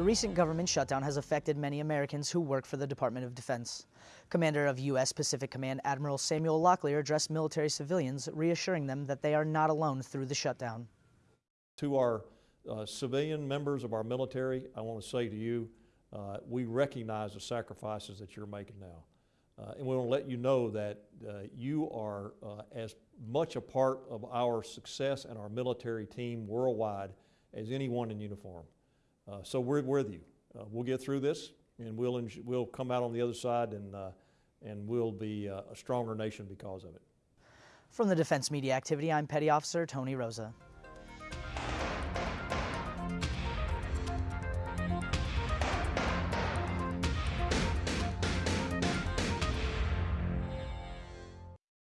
The recent government shutdown has affected many Americans who work for the Department of Defense. Commander of U.S. Pacific Command Admiral Samuel Locklear addressed military civilians, reassuring them that they are not alone through the shutdown. To our uh, civilian members of our military, I want to say to you, uh, we recognize the sacrifices that you're making now. Uh, and we want to let you know that uh, you are uh, as much a part of our success and our military team worldwide as anyone in uniform. Uh, so we're with you. Uh, we'll get through this, and we'll we'll come out on the other side, and uh, and we'll be a stronger nation because of it. From the Defense Media Activity, I'm Petty Officer Tony Rosa.